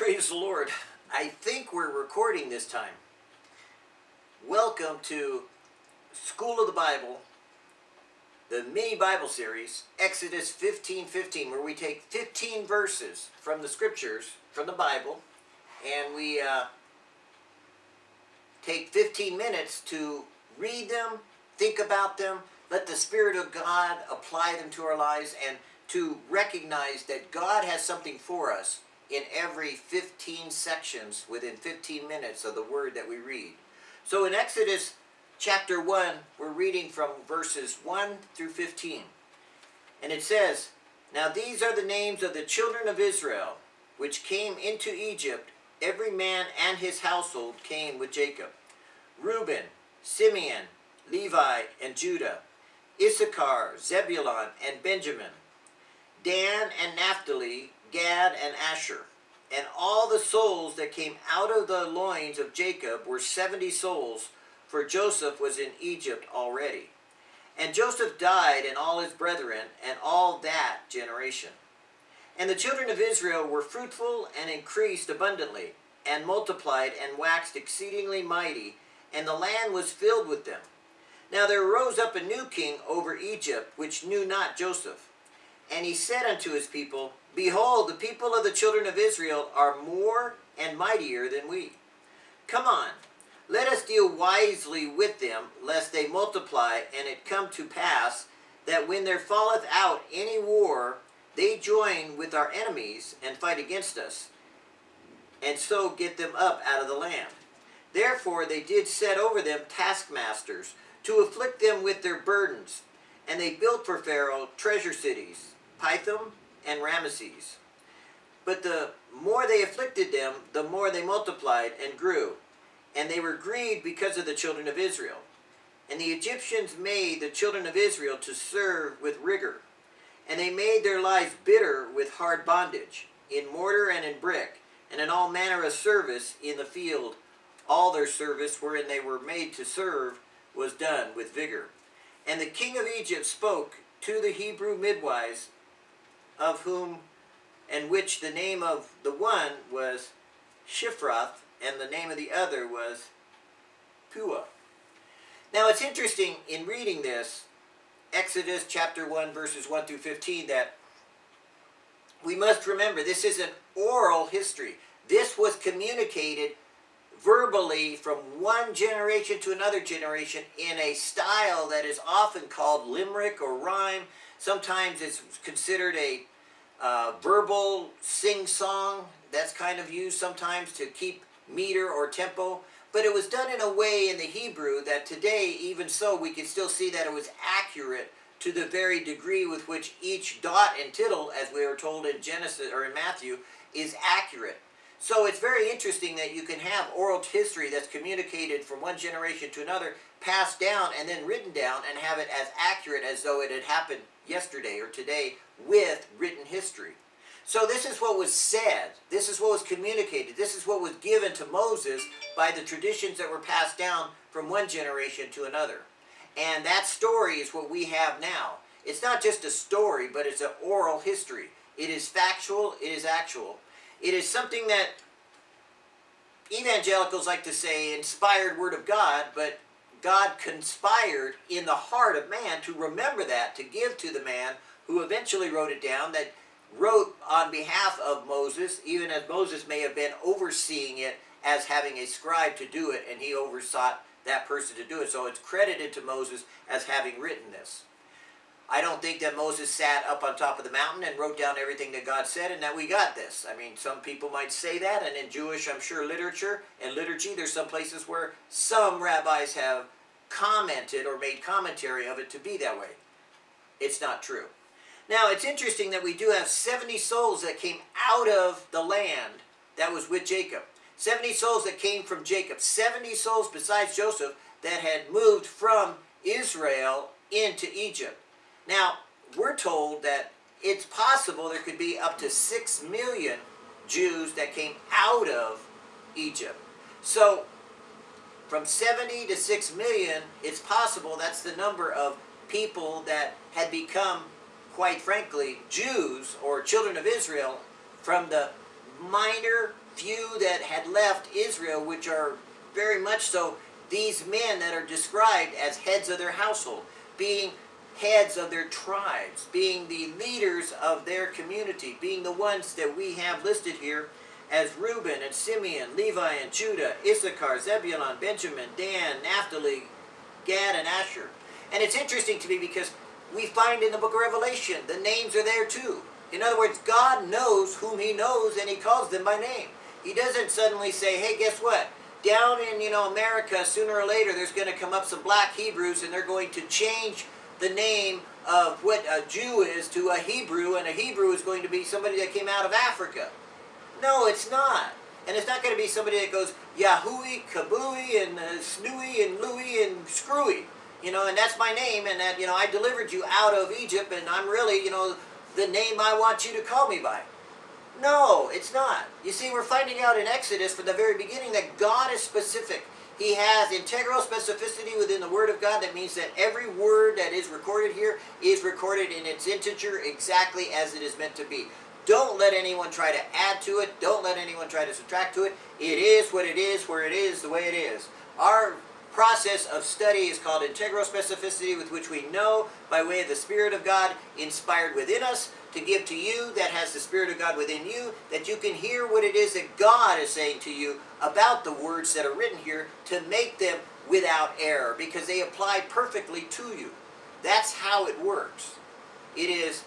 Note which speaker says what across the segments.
Speaker 1: Praise the Lord. I think we're recording this time. Welcome to School of the Bible, the mini Bible series, Exodus 15 15, where we take 15 verses from the scriptures, from the Bible, and we uh, take 15 minutes to read them, think about them, let the Spirit of God apply them to our lives, and to recognize that God has something for us in every 15 sections within 15 minutes of the word that we read. So in Exodus chapter 1, we're reading from verses 1 through 15. And it says, Now these are the names of the children of Israel, which came into Egypt. Every man and his household came with Jacob. Reuben, Simeon, Levi, and Judah. Issachar, Zebulun, and Benjamin. Dan and Naphtali, Gad, and Asher. And all the souls that came out of the loins of Jacob were seventy souls, for Joseph was in Egypt already. And Joseph died and all his brethren and all that generation. And the children of Israel were fruitful and increased abundantly, and multiplied and waxed exceedingly mighty, and the land was filled with them. Now there arose up a new king over Egypt, which knew not Joseph. And he said unto his people, Behold, the people of the children of Israel are more and mightier than we. Come on, let us deal wisely with them, lest they multiply, and it come to pass that when there falleth out any war, they join with our enemies and fight against us, and so get them up out of the land. Therefore they did set over them taskmasters, to afflict them with their burdens. And they built for Pharaoh treasure cities, Pithom and Ramesses. But the more they afflicted them, the more they multiplied and grew. And they were grieved because of the children of Israel. And the Egyptians made the children of Israel to serve with rigor. And they made their lives bitter with hard bondage, in mortar and in brick, and in all manner of service in the field. All their service wherein they were made to serve was done with vigor. And the king of Egypt spoke to the Hebrew midwives, of whom and which the name of the one was Shifrath, and the name of the other was Puah. Now it's interesting in reading this, Exodus chapter 1 verses 1 through 15, that we must remember this is an oral history. This was communicated verbally from one generation to another generation in a style that is often called limerick or rhyme. Sometimes it's considered a uh, verbal sing-song that's kind of used sometimes to keep meter or tempo. But it was done in a way in the Hebrew that today, even so, we can still see that it was accurate to the very degree with which each dot and tittle, as we are told in Genesis or in Matthew, is accurate. So it's very interesting that you can have oral history that's communicated from one generation to another, passed down and then written down and have it as accurate as though it had happened yesterday or today with written history. So this is what was said. This is what was communicated. This is what was given to Moses by the traditions that were passed down from one generation to another. And that story is what we have now. It's not just a story, but it's an oral history. It is factual, it is actual. It is something that evangelicals like to say inspired word of God, but God conspired in the heart of man to remember that, to give to the man who eventually wrote it down, that wrote on behalf of Moses, even as Moses may have been overseeing it as having a scribe to do it, and he oversaw that person to do it. So it's credited to Moses as having written this. I don't think that Moses sat up on top of the mountain and wrote down everything that God said and that we got this. I mean, some people might say that, and in Jewish, I'm sure, literature and liturgy, there's some places where some rabbis have commented or made commentary of it to be that way. It's not true. Now, it's interesting that we do have 70 souls that came out of the land that was with Jacob. 70 souls that came from Jacob. 70 souls besides Joseph that had moved from Israel into Egypt. Now, we're told that it's possible there could be up to 6 million Jews that came out of Egypt. So, from 70 to 6 million, it's possible that's the number of people that had become, quite frankly, Jews or children of Israel from the minor few that had left Israel, which are very much so these men that are described as heads of their household, being heads of their tribes, being the leaders of their community, being the ones that we have listed here as Reuben and Simeon, Levi and Judah, Issachar, Zebulun, Benjamin, Dan, Naphtali, Gad, and Asher. And it's interesting to me because we find in the book of Revelation, the names are there too. In other words, God knows whom he knows and he calls them by name. He doesn't suddenly say, hey, guess what? Down in, you know, America, sooner or later, there's going to come up some black Hebrews and they're going to change the name of what a Jew is to a Hebrew, and a Hebrew is going to be somebody that came out of Africa. No, it's not. And it's not going to be somebody that goes Yahui, Kabui, and uh, Snooey, and Louie, and Screwy. You know, and that's my name, and that, you know, I delivered you out of Egypt, and I'm really, you know, the name I want you to call me by. No, it's not. You see, we're finding out in Exodus from the very beginning that God is specific. He has integral specificity within the Word of God. That means that every word that is recorded here is recorded in its integer exactly as it is meant to be. Don't let anyone try to add to it. Don't let anyone try to subtract to it. It is what it is, where it is, the way it is. Our process of study is called integral specificity with which we know by way of the Spirit of God inspired within us to give to you that has the Spirit of God within you, that you can hear what it is that God is saying to you about the words that are written here to make them without error because they apply perfectly to you. That's how it works. It is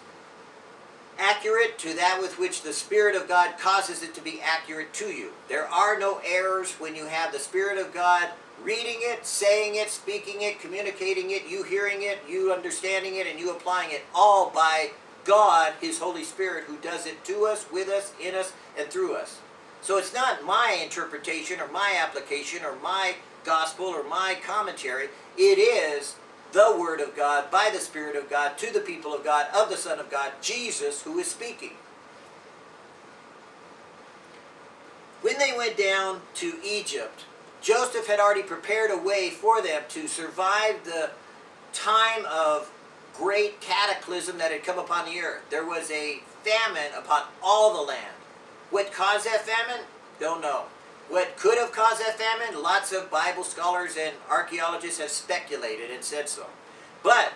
Speaker 1: accurate to that with which the Spirit of God causes it to be accurate to you. There are no errors when you have the Spirit of God reading it, saying it, speaking it, communicating it, you hearing it, you understanding it, and you applying it all by God, His Holy Spirit, who does it to us, with us, in us, and through us. So it's not my interpretation or my application or my gospel or my commentary. It is the Word of God, by the Spirit of God, to the people of God, of the Son of God, Jesus, who is speaking. When they went down to Egypt, Joseph had already prepared a way for them to survive the time of great cataclysm that had come upon the earth. There was a famine upon all the land. What caused that famine? Don't know. What could have caused that famine? Lots of Bible scholars and archaeologists have speculated and said so. But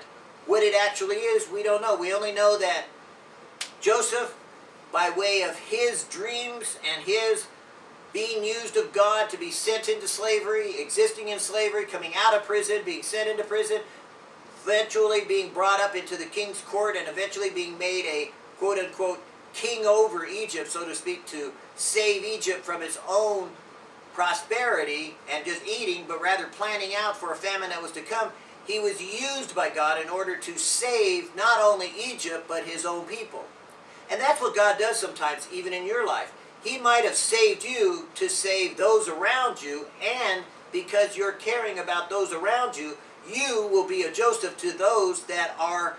Speaker 1: what it actually is, we don't know. We only know that Joseph, by way of his dreams and his being used of God to be sent into slavery, existing in slavery, coming out of prison, being sent into prison, eventually being brought up into the king's court, and eventually being made a quote-unquote king over Egypt, so to speak, to save Egypt from its own prosperity and just eating, but rather planning out for a famine that was to come, he was used by God in order to save not only Egypt, but his own people. And that's what God does sometimes, even in your life. He might have saved you to save those around you, and because you're caring about those around you, you will be a Joseph to those that are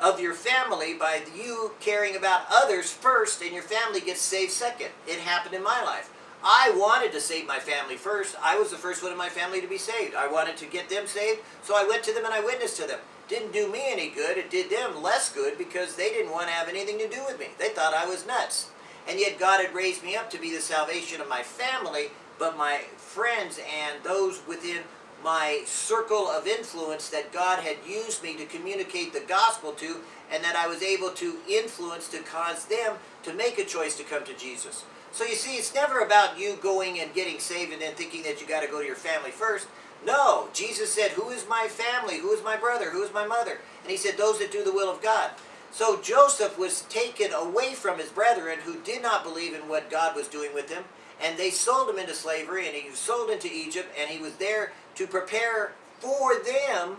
Speaker 1: of your family by you caring about others first and your family gets saved second. It happened in my life. I wanted to save my family first. I was the first one in my family to be saved. I wanted to get them saved, so I went to them and I witnessed to them. Didn't do me any good. It did them less good because they didn't want to have anything to do with me. They thought I was nuts. And yet God had raised me up to be the salvation of my family, but my friends and those within my circle of influence that God had used me to communicate the gospel to and that I was able to influence to cause them to make a choice to come to Jesus. So you see, it's never about you going and getting saved and then thinking that you got to go to your family first. No, Jesus said, who is my family? Who is my brother? Who is my mother? And he said, those that do the will of God. So Joseph was taken away from his brethren who did not believe in what God was doing with him. And they sold him into slavery and he was sold into Egypt and he was there to prepare for them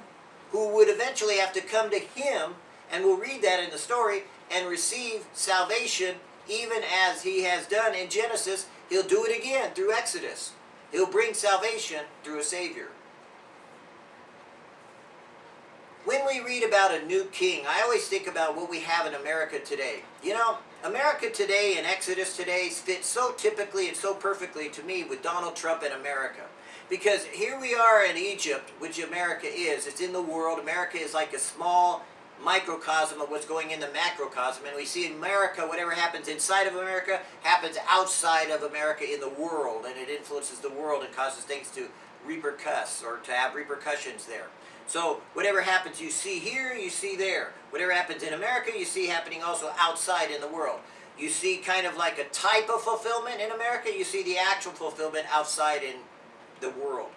Speaker 1: who would eventually have to come to him, and we'll read that in the story, and receive salvation even as he has done in Genesis. He'll do it again through Exodus. He'll bring salvation through a Savior. When we read about a new king, I always think about what we have in America today. You know, America today and Exodus today fit so typically and so perfectly to me with Donald Trump and America. Because here we are in Egypt, which America is. It's in the world. America is like a small microcosm of what's going in the macrocosm. And we see in America, whatever happens inside of America happens outside of America in the world, and it influences the world and causes things to repercuss or to have repercussions there. So whatever happens you see here, you see there. Whatever happens in America, you see happening also outside in the world. You see kind of like a type of fulfillment in America, you see the actual fulfillment outside in the world.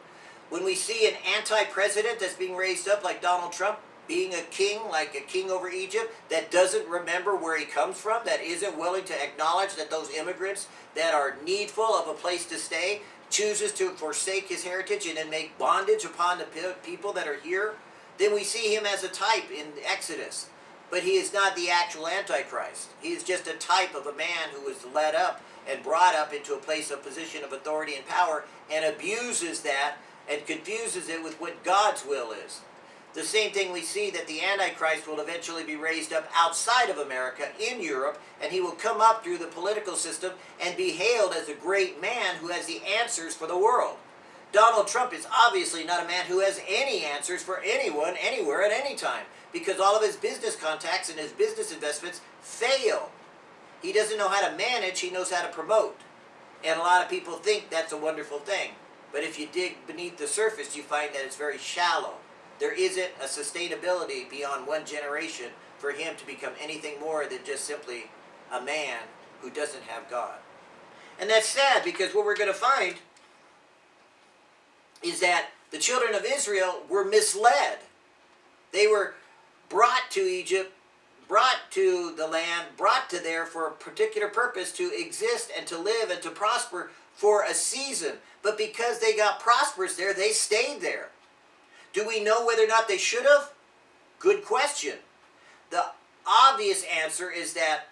Speaker 1: When we see an anti-president that's being raised up like Donald Trump, being a king, like a king over Egypt, that doesn't remember where he comes from, that isn't willing to acknowledge that those immigrants that are needful of a place to stay, chooses to forsake his heritage and then make bondage upon the people that are here, then we see him as a type in Exodus. But he is not the actual Antichrist. He is just a type of a man who was led up and brought up into a place of position of authority and power and abuses that and confuses it with what God's will is. The same thing we see that the Antichrist will eventually be raised up outside of America, in Europe, and he will come up through the political system and be hailed as a great man who has the answers for the world. Donald Trump is obviously not a man who has any answers for anyone, anywhere, at any time, because all of his business contacts and his business investments fail. He doesn't know how to manage, he knows how to promote. And a lot of people think that's a wonderful thing. But if you dig beneath the surface, you find that it's very shallow there isn't a sustainability beyond one generation for him to become anything more than just simply a man who doesn't have God. And that's sad because what we're going to find is that the children of Israel were misled. They were brought to Egypt, brought to the land, brought to there for a particular purpose to exist and to live and to prosper for a season. But because they got prosperous there, they stayed there. Do we know whether or not they should have? Good question. The obvious answer is that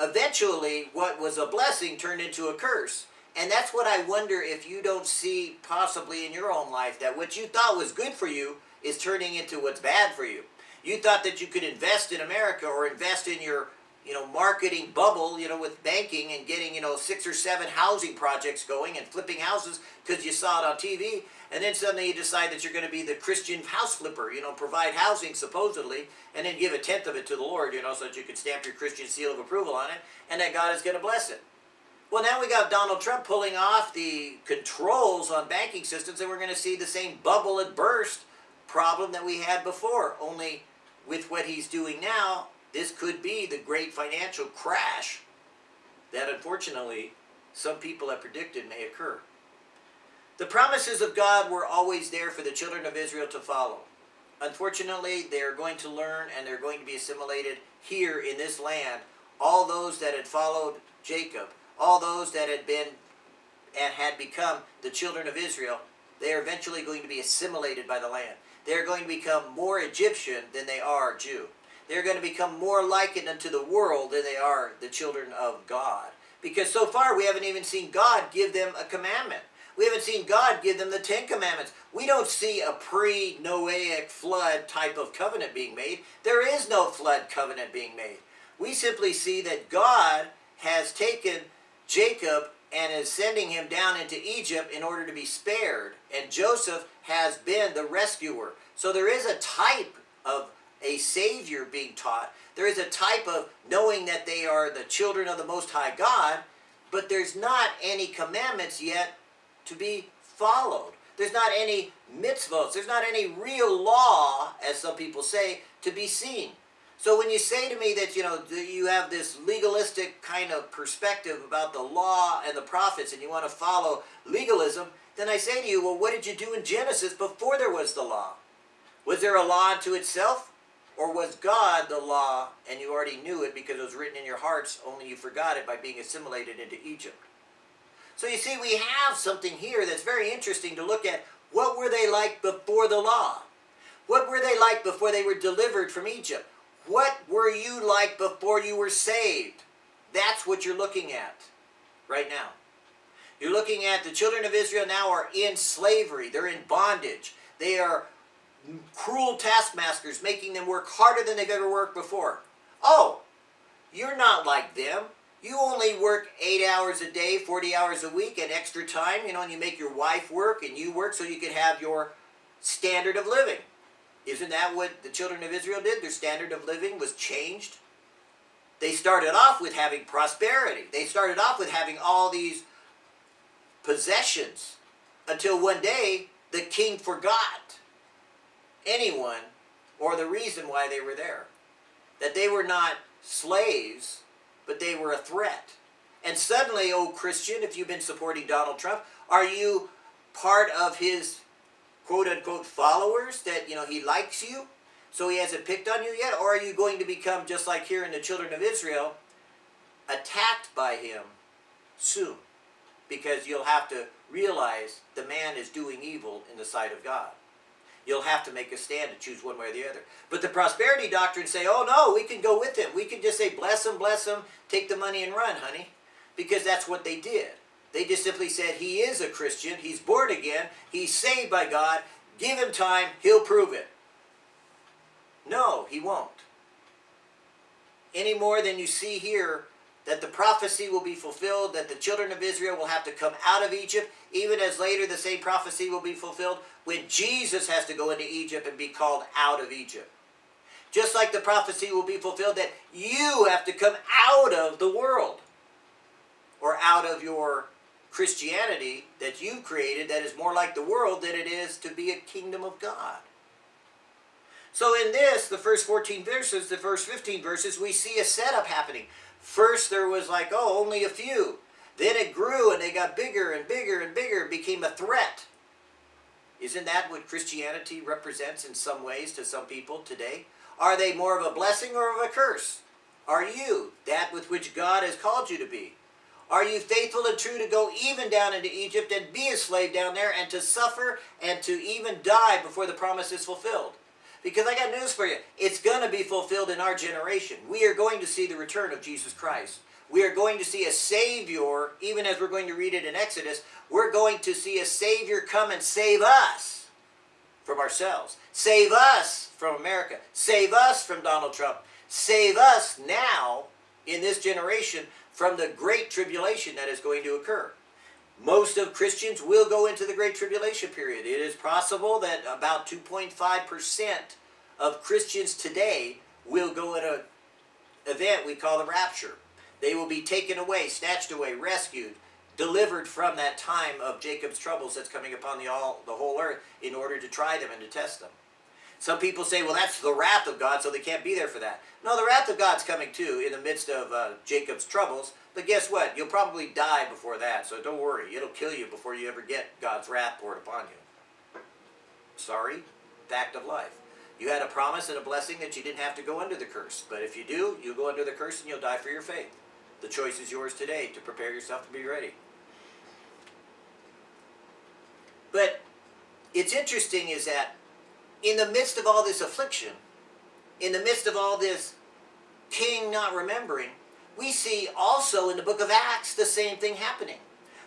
Speaker 1: eventually what was a blessing turned into a curse. And that's what I wonder if you don't see possibly in your own life, that what you thought was good for you is turning into what's bad for you. You thought that you could invest in America or invest in your you know, marketing bubble, you know, with banking and getting, you know, six or seven housing projects going and flipping houses because you saw it on TV. And then suddenly you decide that you're going to be the Christian house flipper, you know, provide housing supposedly, and then give a tenth of it to the Lord, you know, so that you can stamp your Christian seal of approval on it, and that God is going to bless it. Well, now we got Donald Trump pulling off the controls on banking systems, and we're going to see the same bubble and burst problem that we had before, only with what he's doing now, this could be the great financial crash that unfortunately some people have predicted may occur. The promises of God were always there for the children of Israel to follow. Unfortunately, they are going to learn and they're going to be assimilated here in this land. All those that had followed Jacob, all those that had been and had become the children of Israel, they are eventually going to be assimilated by the land. They're going to become more Egyptian than they are Jew. They're going to become more likened unto the world than they are the children of God. Because so far we haven't even seen God give them a commandment. We haven't seen God give them the Ten Commandments. We don't see a pre-Noahic flood type of covenant being made. There is no flood covenant being made. We simply see that God has taken Jacob and is sending him down into Egypt in order to be spared. And Joseph has been the rescuer. So there is a type of a Savior being taught. There is a type of knowing that they are the children of the Most High God, but there's not any commandments yet to be followed. There's not any mitzvahs. There's not any real law, as some people say, to be seen. So when you say to me that, you know, you have this legalistic kind of perspective about the law and the prophets and you want to follow legalism, then I say to you, well, what did you do in Genesis before there was the law? Was there a law unto itself? Or was God the law and you already knew it because it was written in your hearts, only you forgot it by being assimilated into Egypt? So you see, we have something here that's very interesting to look at. What were they like before the law? What were they like before they were delivered from Egypt? What were you like before you were saved? That's what you're looking at right now. You're looking at the children of Israel now are in slavery. They're in bondage. They are cruel taskmasters making them work harder than they've ever worked before. Oh, you're not like them. You only work 8 hours a day, 40 hours a week, and extra time, you know, and you make your wife work and you work so you can have your standard of living. Isn't that what the children of Israel did? Their standard of living was changed. They started off with having prosperity. They started off with having all these possessions until one day the king forgot anyone or the reason why they were there. That they were not slaves, but they were a threat. And suddenly, oh Christian, if you've been supporting Donald Trump, are you part of his quote unquote followers that you know he likes you so he hasn't picked on you yet? Or are you going to become just like here in the children of Israel attacked by him soon? Because you'll have to realize the man is doing evil in the sight of God you'll have to make a stand and choose one way or the other. But the prosperity doctrine say oh no we can go with him. We can just say bless him bless him take the money and run honey. Because that's what they did. They just simply said he is a Christian, he's born again, he's saved by God, give him time, he'll prove it. No, he won't. Any more than you see here that the prophecy will be fulfilled, that the children of Israel will have to come out of Egypt, even as later the same prophecy will be fulfilled when Jesus has to go into Egypt and be called out of Egypt. Just like the prophecy will be fulfilled that you have to come out of the world or out of your Christianity that you've created that is more like the world than it is to be a kingdom of God. So in this, the first 14 verses, the first 15 verses, we see a setup happening. First there was like, oh, only a few. Then it grew and they got bigger and bigger and bigger, and became a threat. Isn't that what Christianity represents in some ways to some people today? Are they more of a blessing or of a curse? Are you that with which God has called you to be? Are you faithful and true to go even down into Egypt and be a slave down there and to suffer and to even die before the promise is fulfilled? Because I got news for you. It's going to be fulfilled in our generation. We are going to see the return of Jesus Christ. We are going to see a Savior, even as we're going to read it in Exodus, we're going to see a Savior come and save us from ourselves. Save us from America. Save us from Donald Trump. Save us now in this generation from the great tribulation that is going to occur. Most of Christians will go into the great tribulation period. It is possible that about 2.5% of Christians today will go at an event we call the rapture. They will be taken away, snatched away, rescued, delivered from that time of Jacob's troubles that's coming upon the, all, the whole earth in order to try them and to test them. Some people say, well, that's the wrath of God, so they can't be there for that. No, the wrath of God's coming too in the midst of uh, Jacob's troubles. But guess what? You'll probably die before that, so don't worry. It'll kill you before you ever get God's wrath poured upon you. Sorry, fact of life. You had a promise and a blessing that you didn't have to go under the curse. But if you do, you'll go under the curse and you'll die for your faith. The choice is yours today to prepare yourself to be ready. But it's interesting is that in the midst of all this affliction, in the midst of all this king not remembering, we see also in the book of Acts the same thing happening.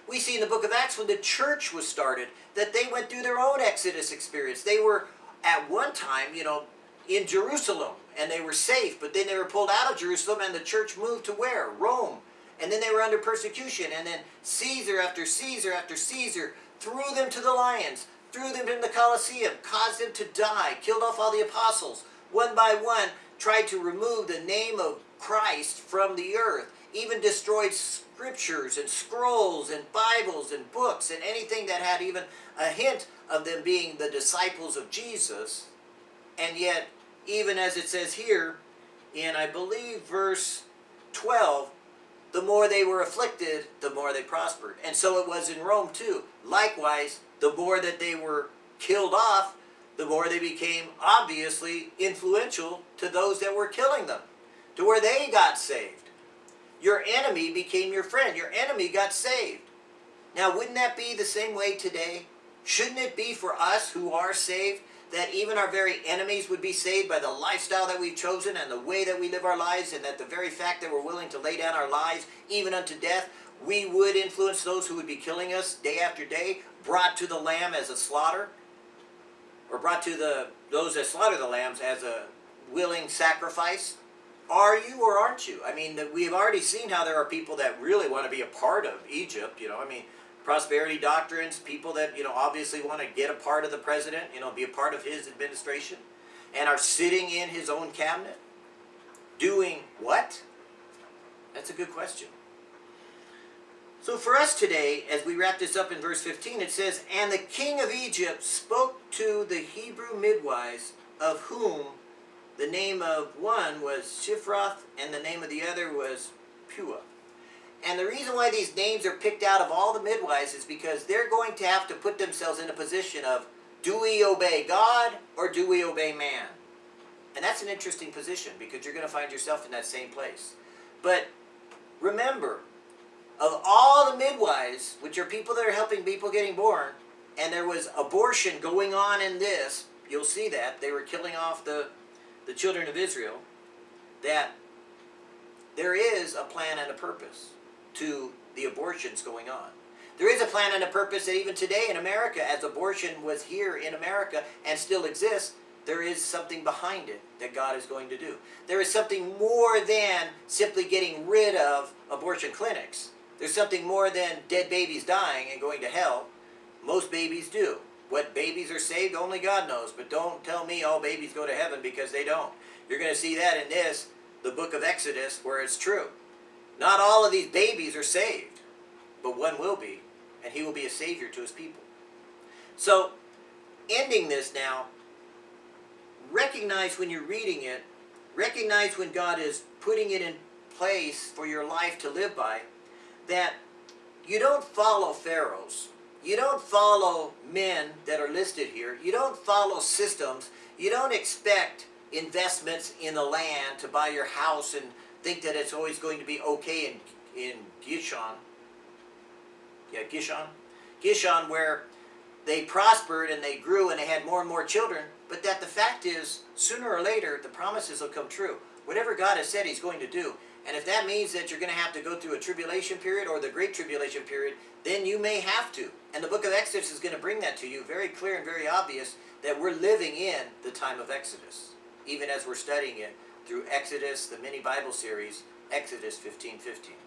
Speaker 1: We see in the book of Acts when the church was started that they went through their own Exodus experience. They were at one time, you know, in Jerusalem and they were safe, but then they were pulled out of Jerusalem and the church moved to where? Rome. And then they were under persecution and then Caesar after Caesar after Caesar threw them to the lions threw them in the Colosseum, caused them to die, killed off all the apostles, one by one, tried to remove the name of Christ from the earth, even destroyed scriptures and scrolls and Bibles and books and anything that had even a hint of them being the disciples of Jesus. And yet, even as it says here, in I believe verse 12, the more they were afflicted, the more they prospered. And so it was in Rome too. Likewise, the more that they were killed off, the more they became obviously influential to those that were killing them, to where they got saved. Your enemy became your friend. Your enemy got saved. Now, wouldn't that be the same way today? Shouldn't it be for us who are saved that even our very enemies would be saved by the lifestyle that we've chosen and the way that we live our lives and that the very fact that we're willing to lay down our lives even unto death, we would influence those who would be killing us day after day brought to the lamb as a slaughter, or brought to the those that slaughter the lambs as a willing sacrifice? Are you or aren't you? I mean, we've already seen how there are people that really want to be a part of Egypt. You know, I mean, prosperity doctrines, people that you know obviously want to get a part of the president, you know, be a part of his administration. and are sitting in his own cabinet? Doing what? That's a good question. So for us today, as we wrap this up in verse 15, it says, And the king of Egypt spoke to the Hebrew midwives, of whom the name of one was Shifroth, and the name of the other was Puah. And the reason why these names are picked out of all the midwives is because they're going to have to put themselves in a position of, do we obey God or do we obey man? And that's an interesting position because you're going to find yourself in that same place. But remember, of all the midwives, which are people that are helping people getting born, and there was abortion going on in this, you'll see that. They were killing off the, the children of Israel. That there is a plan and a purpose to the abortions going on. There is a plan and a purpose that even today in America, as abortion was here in America and still exists, there is something behind it that God is going to do. There is something more than simply getting rid of abortion clinics. There's something more than dead babies dying and going to hell. Most babies do. What babies are saved, only God knows. But don't tell me all babies go to heaven because they don't. You're going to see that in this, the book of Exodus, where it's true. Not all of these babies are saved, but one will be, and he will be a savior to his people. So, ending this now, recognize when you're reading it, recognize when God is putting it in place for your life to live by, that you don't follow pharaohs. You don't follow men that are listed here. You don't follow systems. You don't expect investments in the land to buy your house and think that it's always going to be okay in, in Gishon. Yeah, Gishon. Gishon where they prospered and they grew and they had more and more children, but that the fact is, sooner or later, the promises will come true. Whatever God has said he's going to do. And if that means that you're going to have to go through a tribulation period or the great tribulation period, then you may have to. And the book of Exodus is going to bring that to you very clear and very obvious that we're living in the time of Exodus, even as we're studying it through Exodus, the mini Bible series, Exodus 15:15. 15.